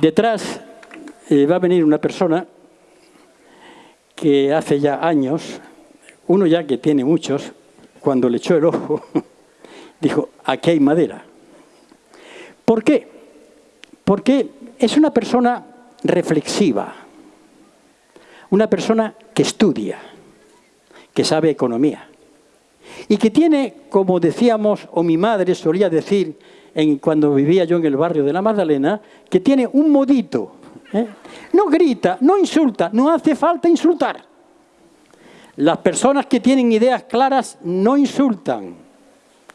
Detrás eh, va a venir una persona que hace ya años, uno ya que tiene muchos, cuando le echó el ojo, dijo, aquí hay madera. ¿Por qué? Porque es una persona reflexiva, una persona que estudia, que sabe economía y que tiene, como decíamos, o mi madre solía decir cuando vivía yo en el barrio de la Magdalena, que tiene un modito. ¿eh? No grita, no insulta, no hace falta insultar. Las personas que tienen ideas claras no insultan,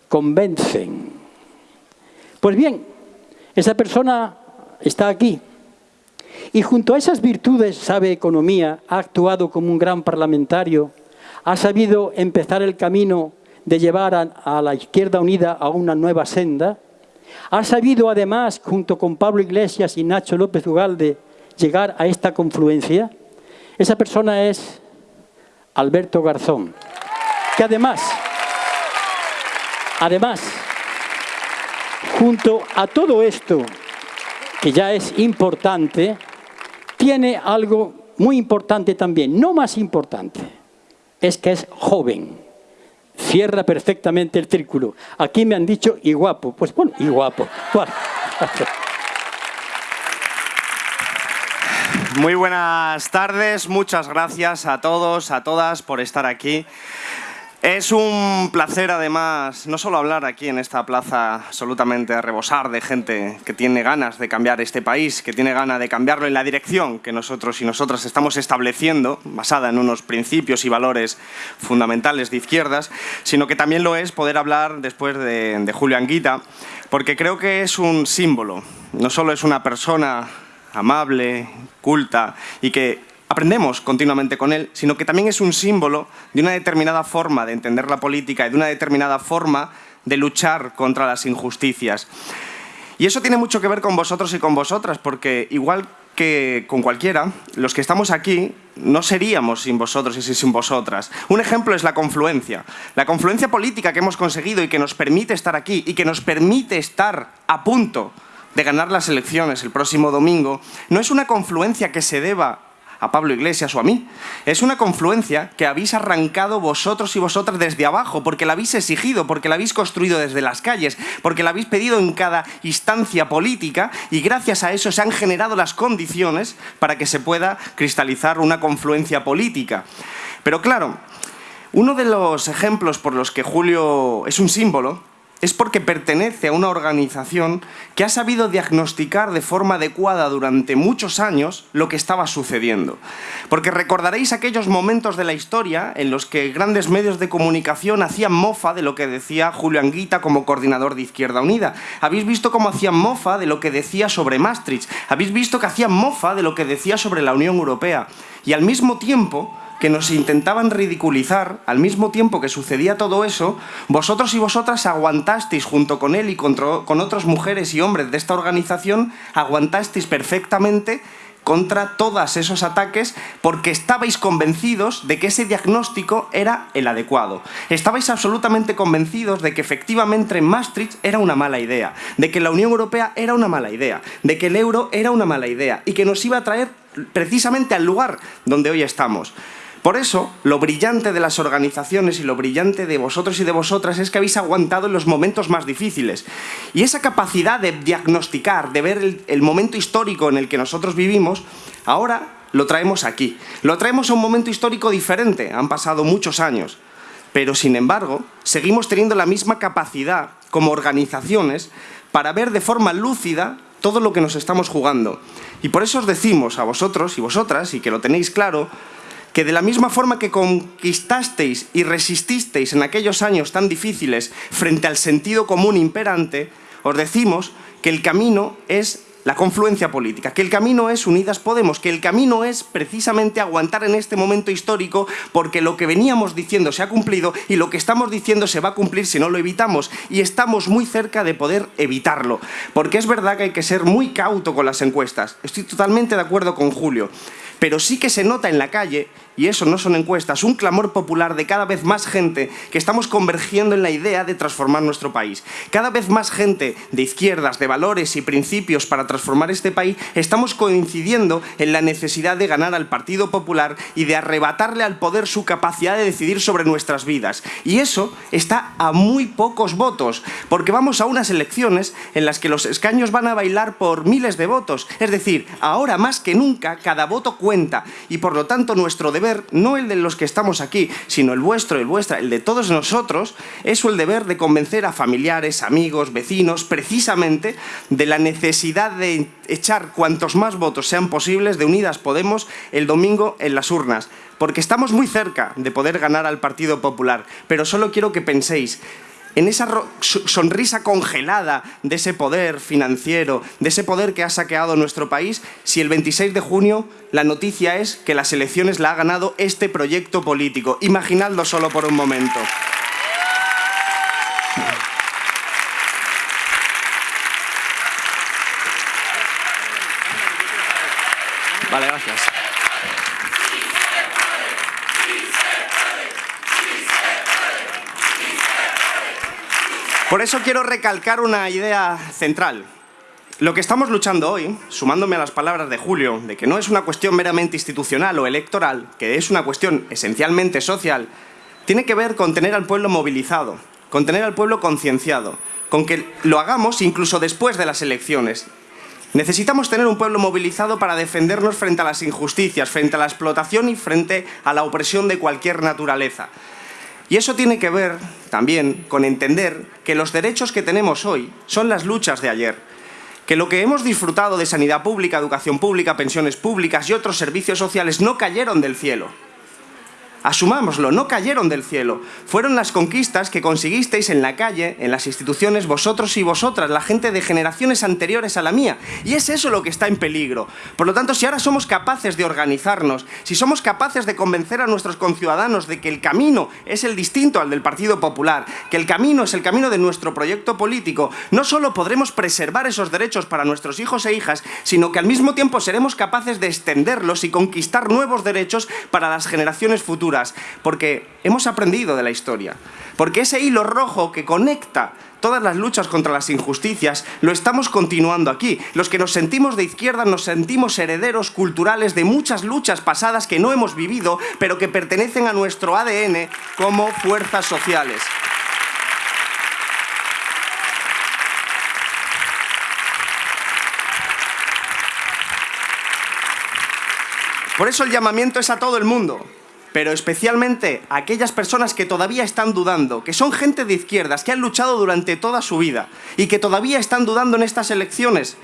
convencen. Pues bien, esa persona está aquí. Y junto a esas virtudes sabe economía, ha actuado como un gran parlamentario, ha sabido empezar el camino de llevar a, la Izquierda Unida a una nueva senda, ha sabido además, junto con Pablo Iglesias y Nacho López Ugalde, llegar a esta confluencia. Esa persona es Alberto Garzón, que además, además, junto a todo esto, que ya es importante, tiene algo muy importante también, no más importante, es que es joven. Cierra perfectamente el círculo. Aquí me han dicho y guapo. Pues bueno, y guapo. Muy buenas tardes, muchas gracias a todos, a todas por estar aquí. Es un placer además no solo hablar aquí en esta plaza absolutamente a rebosar de gente que tiene ganas de cambiar este país, que tiene ganas de cambiarlo en la dirección que nosotros y nosotras estamos estableciendo, basada en unos principios y valores fundamentales de izquierdas, sino que también lo es poder hablar después de, de Julio Anguita, porque creo que es un símbolo, no solo es una persona amable, culta y que aprendemos continuamente con él, sino que también es un símbolo de una determinada forma de entender la política y de una determinada forma de luchar contra las injusticias. Y eso tiene mucho que ver con vosotros y con vosotras, porque igual que con cualquiera, los que estamos aquí no seríamos sin vosotros y sin vosotras. Un ejemplo es la confluencia. La confluencia política que hemos conseguido y que nos permite estar aquí y que nos permite estar a punto de ganar las elecciones el próximo domingo, no es una confluencia que se deba a Pablo Iglesias o a mí. Es una confluencia que habéis arrancado vosotros y vosotras desde abajo, porque la habéis exigido, porque la habéis construido desde las calles, porque la habéis pedido en cada instancia política y gracias a eso se han generado las condiciones para que se pueda cristalizar una confluencia política. Pero claro, uno de los ejemplos por los que Julio es un símbolo es porque pertenece a una organización que ha sabido diagnosticar de forma adecuada durante muchos años lo que estaba sucediendo. Porque recordaréis aquellos momentos de la historia en los que grandes medios de comunicación hacían mofa de lo que decía Julio Anguita como coordinador de Izquierda Unida. Habéis visto cómo hacían mofa de lo que decía sobre Maastricht. Habéis visto que hacían mofa de lo que decía sobre la Unión Europea. Y al mismo tiempo que nos intentaban ridiculizar, al mismo tiempo que sucedía todo eso, vosotros y vosotras aguantasteis junto con él y con, otras mujeres y hombres de esta organización, aguantasteis perfectamente contra todos esos ataques porque estabais convencidos de que ese diagnóstico era el adecuado. Estabais absolutamente convencidos de que efectivamente Maastricht era una mala idea, de que la Unión Europea era una mala idea, de que el euro era una mala idea y que nos iba a traer precisamente al lugar donde hoy estamos. Por eso, lo brillante de las organizaciones y lo brillante de vosotros y de vosotras es que habéis aguantado en los momentos más difíciles. Y esa capacidad de diagnosticar, de ver el, momento histórico en el que nosotros vivimos, ahora lo traemos aquí. Lo traemos a un momento histórico diferente, han pasado muchos años. Pero, sin embargo, seguimos teniendo la misma capacidad como organizaciones para ver de forma lúcida todo lo que nos estamos jugando. Y por eso os decimos a vosotros y vosotras, y que lo tenéis claro, que de la misma forma que conquistasteis y resististeis en aquellos años tan difíciles frente al sentido común imperante, os decimos que el camino es la confluencia política, que el camino es Unidas Podemos, que el camino es precisamente aguantar en este momento histórico porque lo que veníamos diciendo se ha cumplido y lo que estamos diciendo se va a cumplir si no lo evitamos y estamos muy cerca de poder evitarlo, porque es verdad que hay que ser muy cauto con las encuestas, estoy totalmente de acuerdo con Julio, pero sí que se nota en la calle y eso no son encuestas, un clamor popular de cada vez más gente que estamos convergiendo en la idea de transformar nuestro país. Cada vez más gente de izquierdas, de valores y principios para transformar este país, estamos coincidiendo en la necesidad de ganar al Partido Popular y de arrebatarle al poder su capacidad de decidir sobre nuestras vidas. Y eso está a muy pocos votos, porque vamos a unas elecciones en las que los escaños van a bailar por miles de votos. Es decir, ahora más que nunca cada voto y por lo tanto nuestro deber, no el de los que estamos aquí, sino el vuestro, el vuestra, el de todos nosotros, es el deber de convencer a familiares, amigos, vecinos, precisamente de la necesidad de echar cuantos más votos sean posibles de Unidas Podemos el domingo en las urnas. Porque estamos muy cerca de poder ganar al Partido Popular, pero solo quiero que penséis en esa sonrisa congelada de ese poder financiero, de ese poder que ha saqueado nuestro país, si el 26 de junio la noticia es que las elecciones la ha ganado este proyecto político. Imaginadlo solo por un momento. Vale, gracias. Por eso quiero recalcar una idea central. Lo que estamos luchando hoy, sumándome a las palabras de Julio, de que no es una cuestión meramente institucional o electoral, que es una cuestión esencialmente social, tiene que ver con tener al pueblo movilizado, con tener al pueblo concienciado, con que lo hagamos incluso después de las elecciones, Necesitamos tener un pueblo movilizado para defendernos frente a las injusticias, frente a la explotación y frente a la opresión de cualquier naturaleza. Y eso tiene que ver también con entender que los derechos que tenemos hoy son las luchas de ayer. Que lo que hemos disfrutado de sanidad pública, educación pública, pensiones públicas y otros servicios sociales no cayeron del cielo. Asumámoslo, no cayeron del cielo. Fueron las conquistas que conseguisteis en la calle, en las instituciones, vosotros y vosotras, la gente de generaciones anteriores a la mía. Y es eso lo que está en peligro. Por lo tanto, si ahora somos capaces de organizarnos, si somos capaces de convencer a nuestros conciudadanos de que el camino es el distinto al del Partido Popular, que el camino es el camino de nuestro proyecto político, no solo podremos preservar esos derechos para nuestros hijos e hijas, sino que al mismo tiempo seremos capaces de extenderlos y conquistar nuevos derechos para las generaciones futuras porque hemos aprendido de la historia, porque ese hilo rojo que conecta todas las luchas contra las injusticias, lo estamos continuando aquí. Los que nos sentimos de izquierda nos sentimos herederos culturales de muchas luchas pasadas que no hemos vivido, pero que pertenecen a nuestro ADN como fuerzas sociales. Por eso el llamamiento es a todo el mundo, pero especialmente a aquellas personas que todavía están dudando, que son gente de izquierdas, que han luchado durante toda su vida y que todavía están dudando en estas elecciones.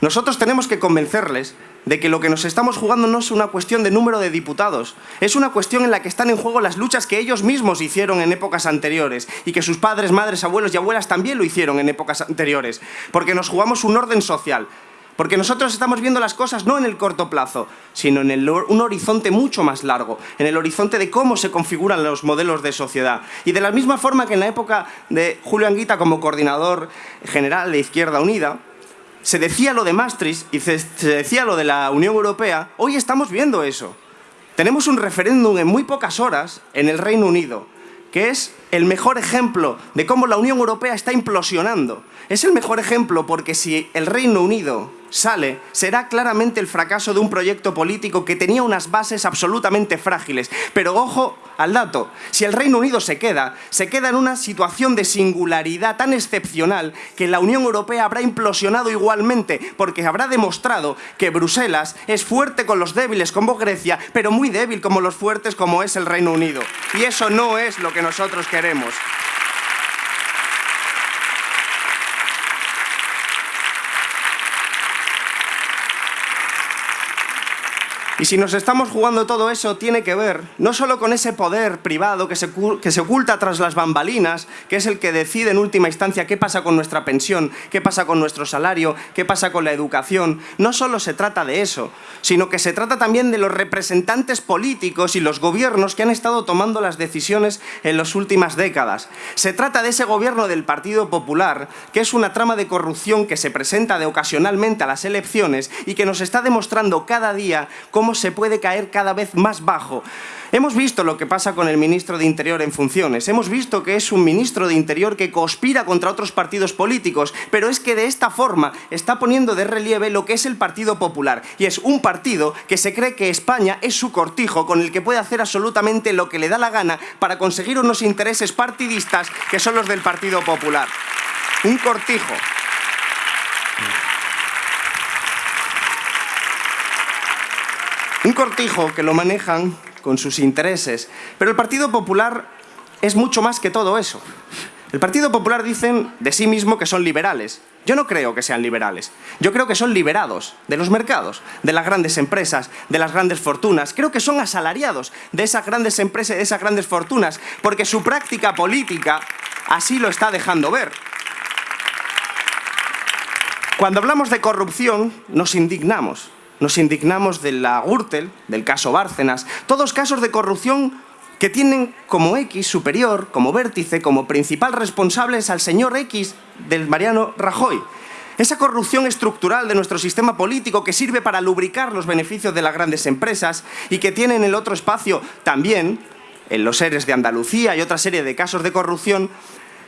Nosotros tenemos que convencerles de que lo que nos estamos jugando no es una cuestión de número de diputados, es una cuestión en la que están en juego las luchas que ellos mismos hicieron en épocas anteriores y que sus padres, madres, abuelos y abuelas también lo hicieron en épocas anteriores, porque nos jugamos un orden social, porque nosotros estamos viendo las cosas no en el corto plazo, sino en un horizonte mucho más largo, en el horizonte de cómo se configuran los modelos de sociedad. Y de la misma forma que en la época de Julio Anguita como coordinador general de Izquierda Unida, se decía lo de Maastricht y se decía lo de la Unión Europea, hoy estamos viendo eso. Tenemos un referéndum en muy pocas horas en el Reino Unido, que es el mejor ejemplo de cómo la Unión Europea está implosionando. Es el mejor ejemplo porque si el Reino Unido sale, será claramente el fracaso de un proyecto político que tenía unas bases absolutamente frágiles. Pero ojo al dato, si el Reino Unido se queda, se queda en una situación de singularidad tan excepcional que la Unión Europea habrá implosionado igualmente, porque habrá demostrado que Bruselas es fuerte con los débiles como Grecia, pero muy débil como los fuertes como es el Reino Unido. Y eso no es lo que nosotros queremos. Y si nos estamos jugando todo eso, tiene que ver no solo con ese poder privado que se, que se, oculta tras las bambalinas, que es el que decide en última instancia qué pasa con nuestra pensión, qué pasa con nuestro salario, qué pasa con la educación. No solo se trata de eso, sino que se trata también de los representantes políticos y los gobiernos que han estado tomando las decisiones en las últimas décadas. Se trata de ese gobierno del Partido Popular, que es una trama de corrupción que se presenta de ocasionalmente a las elecciones y que nos está demostrando cada día cómo se puede caer cada vez más bajo. Hemos visto lo que pasa con el ministro de Interior en funciones. Hemos visto que es un ministro de Interior que conspira contra otros partidos políticos, pero es que de esta forma está poniendo de relieve lo que es el Partido Popular. Y es un partido que se cree que España es su cortijo con el que puede hacer absolutamente lo que le da la gana para conseguir unos intereses partidistas que son los del Partido Popular. Un cortijo. Un cortijo que lo manejan con sus intereses. Pero el Partido Popular es mucho más que todo eso. El Partido Popular dicen de sí mismo que son liberales. Yo no creo que sean liberales. Yo creo que son liberados de los mercados, de las grandes empresas, de las grandes fortunas. Creo que son asalariados de esas grandes empresas, de esas grandes fortunas, porque su práctica política así lo está dejando ver. Cuando hablamos de corrupción, nos indignamos. Nos indignamos de la Gürtel, del caso Bárcenas, todos casos de corrupción que tienen como X superior, como vértice, como principal responsables al señor X del Mariano Rajoy. Esa corrupción estructural de nuestro sistema político que sirve para lubricar los beneficios de las grandes empresas y que tiene en el otro espacio también, en los seres de Andalucía y otra serie de casos de corrupción,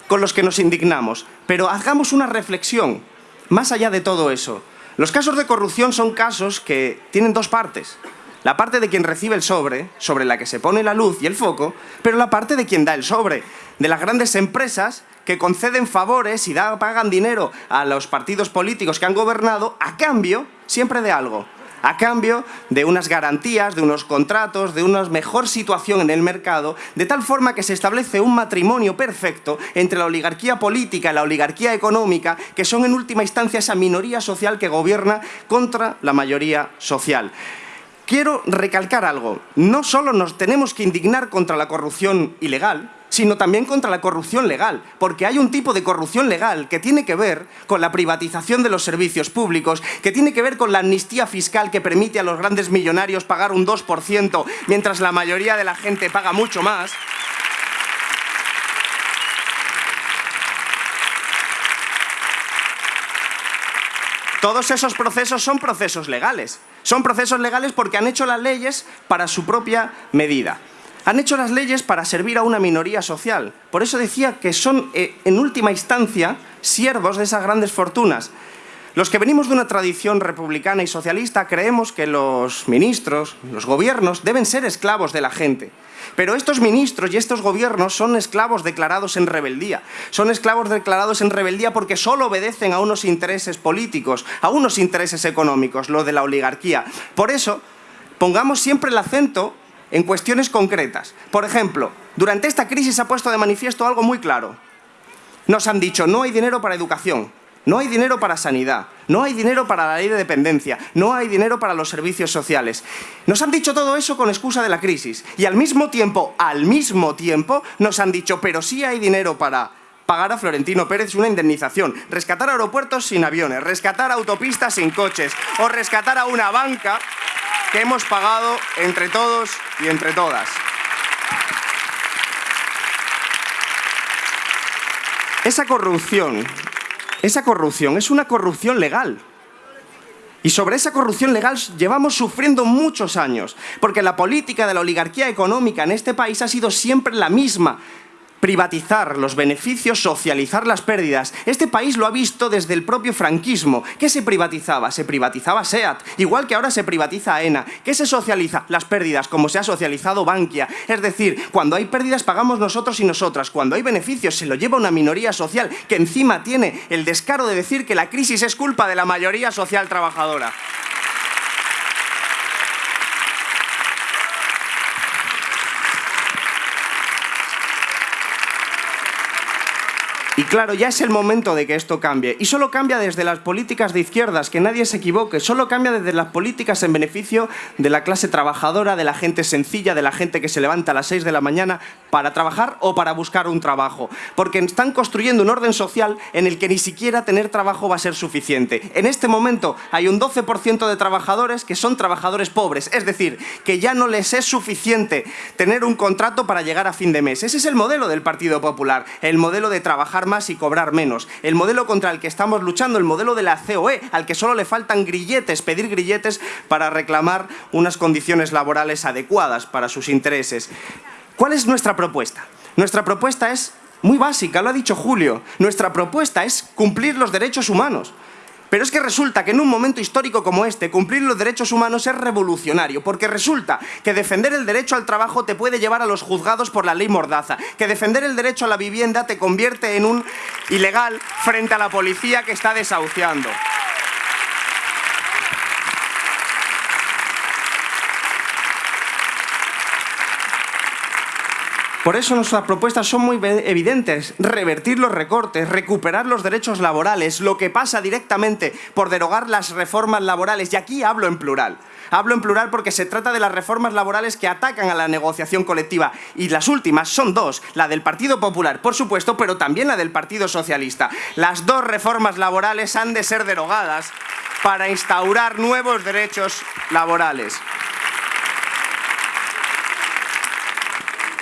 con los que nos indignamos. Pero hagamos una reflexión, más allá de todo eso. Los casos de corrupción son casos que tienen dos partes. La parte de quien recibe el sobre, sobre la que se pone la luz y el foco, pero la parte de quien da el sobre, de las grandes empresas que conceden favores y pagan dinero a los partidos políticos que han gobernado a cambio siempre de algo a cambio de unas garantías, de unos contratos, de una mejor situación en el mercado, de tal forma que se establece un matrimonio perfecto entre la oligarquía política y la oligarquía económica, que son en última instancia esa minoría social que gobierna contra la mayoría social. Quiero recalcar algo, no solo nos tenemos que indignar contra la corrupción ilegal, sino también contra la corrupción legal, porque hay un tipo de corrupción legal que tiene que ver con la privatización de los servicios públicos, que tiene que ver con la amnistía fiscal que permite a los grandes millonarios pagar un 2%, mientras la mayoría de la gente paga mucho más. Todos esos procesos son procesos legales. Son procesos legales porque han hecho las leyes para su propia medida han hecho las leyes para servir a una minoría social. Por eso decía que son, eh, en última instancia, siervos de esas grandes fortunas. Los que venimos de una tradición republicana y socialista creemos que los ministros, los gobiernos, deben ser esclavos de la gente. Pero estos ministros y estos gobiernos son esclavos declarados en rebeldía. Son esclavos declarados en rebeldía porque solo obedecen a unos intereses políticos, a unos intereses económicos, lo de la oligarquía. Por eso, pongamos siempre el acento en cuestiones concretas. Por ejemplo, durante esta crisis se ha puesto de manifiesto algo muy claro. Nos han dicho, no hay dinero para educación, no hay dinero para sanidad, no hay dinero para la ley de dependencia, no hay dinero para los servicios sociales. Nos han dicho todo eso con excusa de la crisis. Y al mismo tiempo, al mismo tiempo, nos han dicho, pero sí hay dinero para pagar a Florentino Pérez una indemnización, rescatar aeropuertos sin aviones, rescatar autopistas sin coches o rescatar a una banca que hemos pagado entre todos y entre todas. Esa corrupción, esa corrupción es una corrupción legal. Y sobre esa corrupción legal llevamos sufriendo muchos años, porque la política de la oligarquía económica en este país ha sido siempre la misma, privatizar los beneficios, socializar las pérdidas. Este país lo ha visto desde el propio franquismo. ¿Qué se privatizaba? Se privatizaba SEAT, igual que ahora se privatiza AENA. ¿Qué se socializa? Las pérdidas, como se ha socializado Bankia. Es decir, cuando hay pérdidas pagamos nosotros y nosotras. Cuando hay beneficios se lo lleva una minoría social que encima tiene el descaro de decir que la crisis es culpa de la mayoría social trabajadora. Y claro, ya es el momento de que esto cambie. Y solo cambia desde las políticas de izquierdas, que nadie se equivoque. Solo cambia desde las políticas en beneficio de la clase trabajadora, de la gente sencilla, de la gente que se levanta a las 6 de la mañana para trabajar o para buscar un trabajo. Porque están construyendo un orden social en el que ni siquiera tener trabajo va a ser suficiente. En este momento hay un 12% de trabajadores que son trabajadores pobres. Es decir, que ya no les es suficiente tener un contrato para llegar a fin de mes. Ese es el modelo del Partido Popular. El modelo de trabajar más y cobrar menos. El modelo contra el que estamos luchando, el modelo de la COE, al que solo le faltan grilletes, pedir grilletes para reclamar unas condiciones laborales adecuadas para sus intereses. ¿Cuál es nuestra propuesta? Nuestra propuesta es muy básica, lo ha dicho Julio. Nuestra propuesta es cumplir los derechos humanos. Pero es que resulta que en un momento histórico como este, cumplir los derechos humanos es revolucionario, porque resulta que defender el derecho al trabajo te puede llevar a los juzgados por la ley Mordaza, que defender el derecho a la vivienda te convierte en un ilegal frente a la policía que está desahuciando. Por eso nuestras propuestas son muy evidentes. Revertir los recortes, recuperar los derechos laborales, lo que pasa directamente por derogar las reformas laborales. Y aquí hablo en plural. Hablo en plural porque se trata de las reformas laborales que atacan a la negociación colectiva. Y las últimas son dos. La del Partido Popular, por supuesto, pero también la del Partido Socialista. Las dos reformas laborales han de ser derogadas para instaurar nuevos derechos laborales.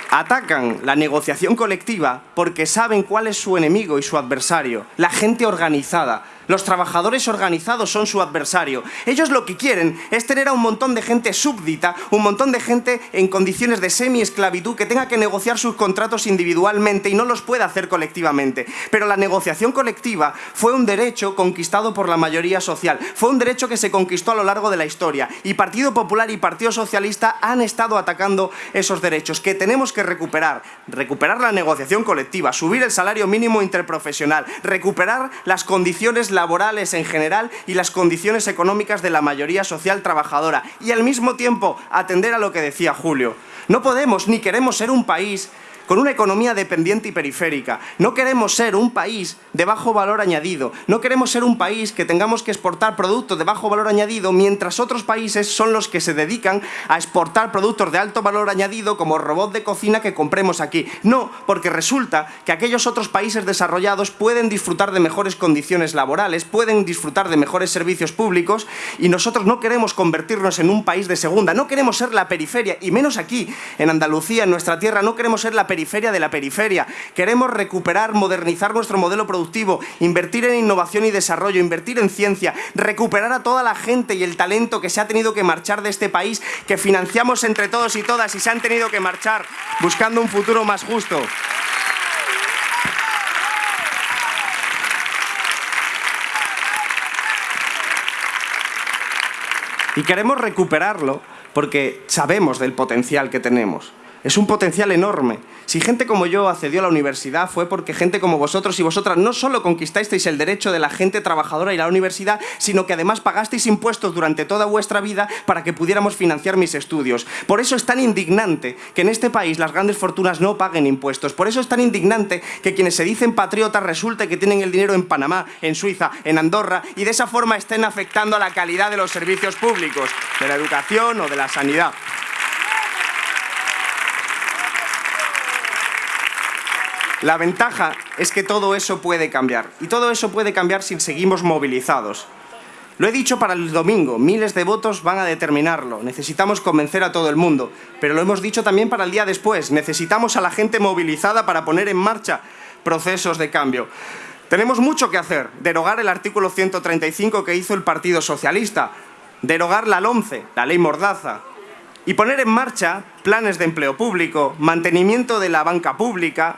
Atacan la negociación colectiva porque saben cuál es su enemigo y su adversario, la gente organizada, los trabajadores organizados son su adversario. Ellos lo que quieren es tener a un montón de gente súbdita, un montón de gente en condiciones de semi-esclavitud que tenga que negociar sus contratos individualmente y no los pueda hacer colectivamente. Pero la negociación colectiva fue un derecho conquistado por la mayoría social. Fue un derecho que se conquistó a lo largo de la historia. Y Partido Popular y Partido Socialista han estado atacando esos derechos que tenemos que recuperar. Recuperar la negociación colectiva, subir el salario mínimo interprofesional, recuperar las condiciones laborales en general y las condiciones económicas de la mayoría social trabajadora y al mismo tiempo atender a lo que decía Julio. No podemos ni queremos ser un país con una economía dependiente y periférica. No queremos ser un país de bajo valor añadido. No queremos ser un país que tengamos que exportar productos de bajo valor añadido mientras otros países son los que se dedican a exportar productos de alto valor añadido como robots de cocina que compremos aquí. No, porque resulta que aquellos otros países desarrollados pueden disfrutar de mejores condiciones laborales, pueden disfrutar de mejores servicios públicos y nosotros no queremos convertirnos en un país de segunda, no queremos ser la periferia y menos aquí, en Andalucía, en nuestra tierra, no queremos ser la periferia periferia de la periferia. Queremos recuperar, modernizar nuestro modelo productivo, invertir en innovación y desarrollo, invertir en ciencia, recuperar a toda la gente y el talento que se ha tenido que marchar de este país, que financiamos entre todos y todas y se han tenido que marchar buscando un futuro más justo. Y queremos recuperarlo porque sabemos del potencial que tenemos. Es un potencial enorme. Si gente como yo accedió a la universidad fue porque gente como vosotros y vosotras no solo conquistasteis el derecho de la gente trabajadora a la universidad, sino que además pagasteis impuestos durante toda vuestra vida para que pudiéramos financiar mis estudios. Por eso es tan indignante que en este país las grandes fortunas no paguen impuestos. Por eso es tan indignante que quienes se dicen patriotas resulte que tienen el dinero en Panamá, en Suiza, en Andorra y de esa forma estén afectando a la calidad de los servicios públicos, de la educación o de la sanidad. La ventaja es que todo eso puede cambiar. Y todo eso puede cambiar si seguimos movilizados. Lo he dicho para el domingo, miles de votos van a determinarlo. Necesitamos convencer a todo el mundo. Pero lo hemos dicho también para el día después. Necesitamos a la gente movilizada para poner en marcha procesos de cambio. Tenemos mucho que hacer. Derogar el artículo 135 que hizo el Partido Socialista. Derogar la LOMCE, la ley Mordaza. Y poner en marcha planes de empleo público, mantenimiento de la banca pública,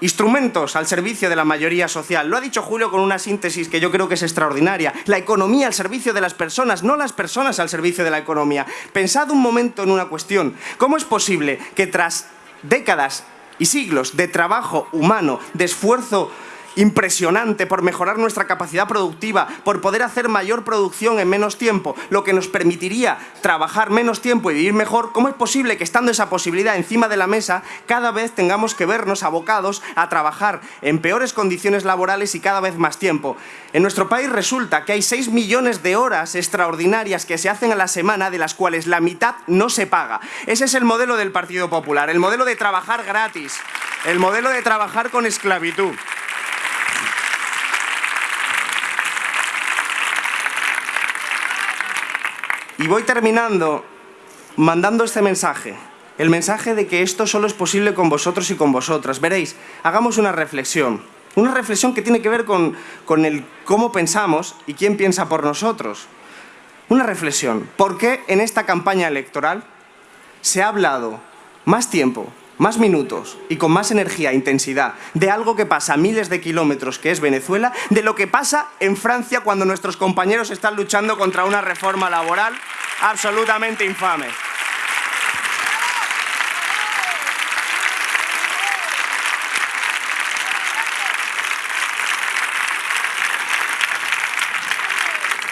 Instrumentos al servicio de la mayoría social. Lo ha dicho Julio con una síntesis que yo creo que es extraordinaria. La economía al servicio de las personas, no las personas al servicio de la economía. Pensad un momento en una cuestión. ¿Cómo es posible que tras décadas y siglos de trabajo humano, de esfuerzo impresionante por mejorar nuestra capacidad productiva, por poder hacer mayor producción en menos tiempo, lo que nos permitiría trabajar menos tiempo y vivir mejor, ¿cómo es posible que estando esa posibilidad encima de la mesa, cada vez tengamos que vernos abocados a trabajar en peores condiciones laborales y cada vez más tiempo? En nuestro país resulta que hay 6 millones de horas extraordinarias que se hacen a la semana, de las cuales la mitad no se paga. Ese es el modelo del Partido Popular, el modelo de trabajar gratis, el modelo de trabajar con esclavitud. Y voy terminando mandando este mensaje. El mensaje de que esto solo es posible con vosotros y con vosotras. Veréis, hagamos una reflexión. Una reflexión que tiene que ver con, con el cómo pensamos y quién piensa por nosotros. Una reflexión. ¿Por qué en esta campaña electoral se ha hablado más tiempo, más minutos y con más energía e intensidad de algo que pasa a miles de kilómetros, que es Venezuela, de lo que pasa en Francia cuando nuestros compañeros están luchando contra una reforma laboral absolutamente infame?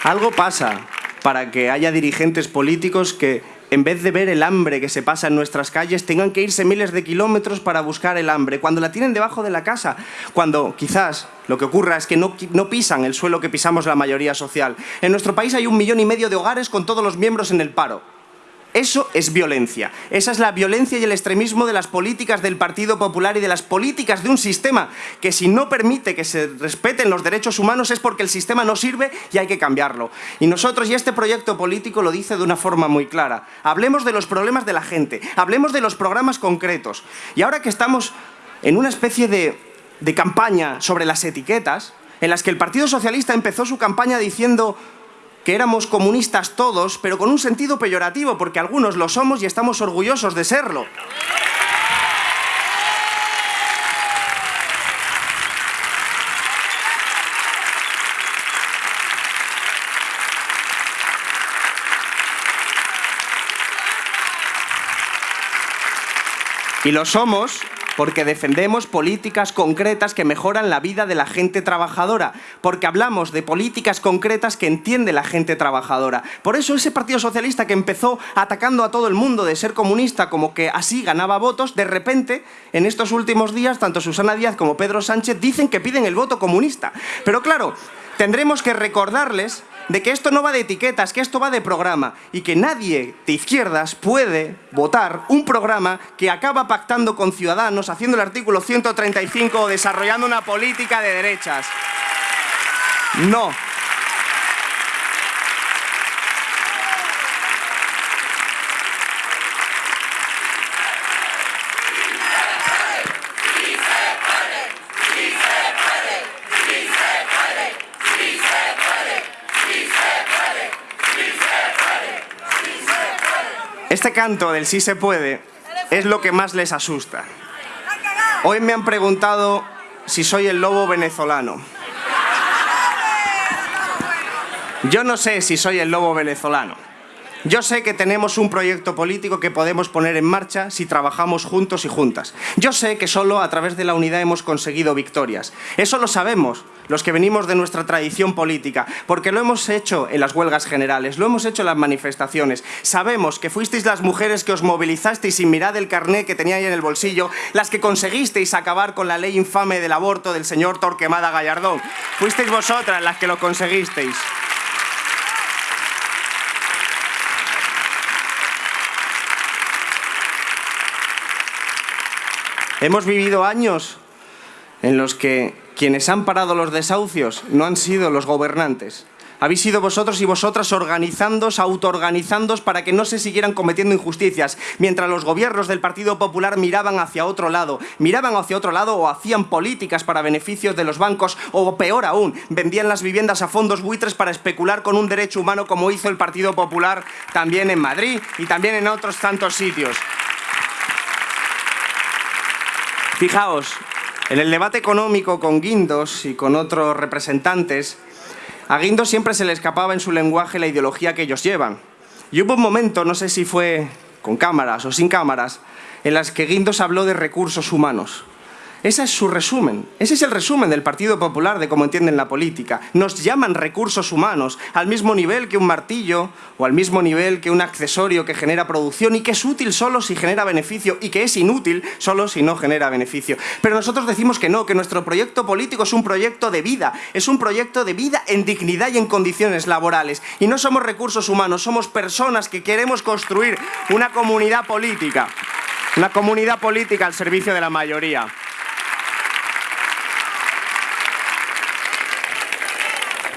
Algo pasa para que haya dirigentes políticos que, en vez de ver el hambre que se pasa en nuestras calles, tengan que irse miles de kilómetros para buscar el hambre, cuando la tienen debajo de la casa, cuando quizás lo que ocurra es que no, no pisan el suelo que pisamos la mayoría social. En nuestro país hay un millón y medio de hogares con todos los miembros en el paro. Eso es violencia. Esa es la violencia y el extremismo de las políticas del Partido Popular y de las políticas de un sistema que si no permite que se respeten los derechos humanos es porque el sistema no sirve y hay que cambiarlo. Y nosotros, y este proyecto político lo dice de una forma muy clara, hablemos de los problemas de la gente, hablemos de los programas concretos. Y ahora que estamos en una especie de, campaña sobre las etiquetas, en las que el Partido Socialista empezó su campaña diciendo que éramos comunistas todos, pero con un sentido peyorativo, porque algunos lo somos y estamos orgullosos de serlo. Y lo somos porque defendemos políticas concretas que mejoran la vida de la gente trabajadora, porque hablamos de políticas concretas que entiende la gente trabajadora. Por eso ese Partido Socialista que empezó atacando a todo el mundo de ser comunista como que así ganaba votos, de repente, en estos últimos días, tanto Susana Díaz como Pedro Sánchez dicen que piden el voto comunista. Pero claro, tendremos que recordarles de que esto no va de etiquetas, que esto va de programa y que nadie de izquierdas puede votar un programa que acaba pactando con Ciudadanos, haciendo el artículo 135 o desarrollando una política de derechas. No. Este canto del sí se puede es lo que más les asusta. Hoy me han preguntado si soy el lobo venezolano. Yo no sé si soy el lobo venezolano. Yo sé que tenemos un proyecto político que podemos poner en marcha si trabajamos juntos y juntas. Yo sé que solo a través de la unidad hemos conseguido victorias. Eso lo sabemos los que venimos de nuestra tradición política, porque lo hemos hecho en las huelgas generales, lo hemos hecho en las manifestaciones. Sabemos que fuisteis las mujeres que os movilizasteis sin mirar el carné que teníais en el bolsillo, las que conseguisteis acabar con la ley infame del aborto del señor Torquemada Gallardón. Fuisteis vosotras las que lo conseguisteis. Hemos vivido años en los que quienes han parado los desahucios no han sido los gobernantes. Habéis sido vosotros y vosotras organizándos, autoorganizándos para que no se siguieran cometiendo injusticias, mientras los gobiernos del Partido Popular miraban hacia otro lado, miraban hacia otro lado o hacían políticas para beneficios de los bancos o peor aún, vendían las viviendas a fondos buitres para especular con un derecho humano como hizo el Partido Popular también en Madrid y también en otros tantos sitios. Fijaos, en el debate económico con Guindos y con otros representantes, a Guindos siempre se le escapaba en su lenguaje la ideología que ellos llevan. Y hubo un momento, no sé si fue con cámaras o sin cámaras, en las que Guindos habló de recursos humanos. Ese es su resumen. Ese es el resumen del Partido Popular de cómo entienden la política. Nos llaman recursos humanos al mismo nivel que un martillo o al mismo nivel que un accesorio que genera producción y que es útil solo si genera beneficio y que es inútil solo si no genera beneficio. Pero nosotros decimos que no, que nuestro proyecto político es un proyecto de vida, es un proyecto de vida en dignidad y en condiciones laborales. Y no somos recursos humanos, somos personas que queremos construir una comunidad política. Una comunidad política al servicio de la mayoría.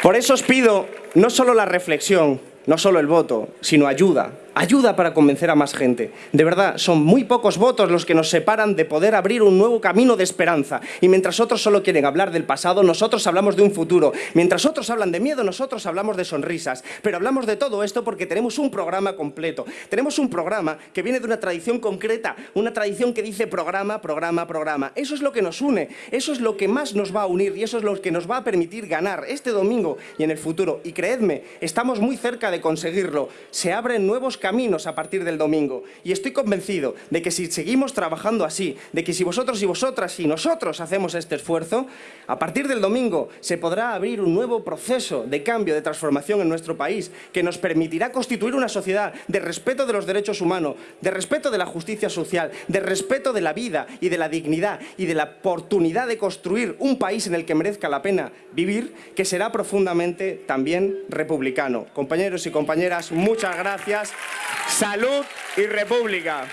Por eso os pido no solo la reflexión, no solo el voto, sino ayuda, ayuda para convencer a más gente. De verdad, son muy pocos votos los que nos separan de poder abrir un nuevo camino de esperanza. Y mientras otros solo quieren hablar del pasado, nosotros hablamos de un futuro. Mientras otros hablan de miedo, nosotros hablamos de sonrisas. Pero hablamos de todo esto porque tenemos un programa completo. Tenemos un programa que viene de una tradición concreta, una tradición que dice programa, programa, programa. Eso es lo que nos une, eso es lo que más nos va a unir y eso es lo que nos va a permitir ganar este domingo y en el futuro. Y creedme, estamos muy cerca de conseguirlo. Se abren nuevos caminos a partir del domingo. Y estoy convencido de que si seguimos trabajando así, de que si vosotros y vosotras y nosotros hacemos este esfuerzo, a partir del domingo se podrá abrir un nuevo proceso de cambio, de transformación en nuestro país, que nos permitirá constituir una sociedad de respeto de los derechos humanos, de respeto de la justicia social, de respeto de la vida y de la dignidad y de la oportunidad de construir un país en el que merezca la pena vivir, que será profundamente también republicano. Compañeros y compañeras, muchas gracias. Salud y República.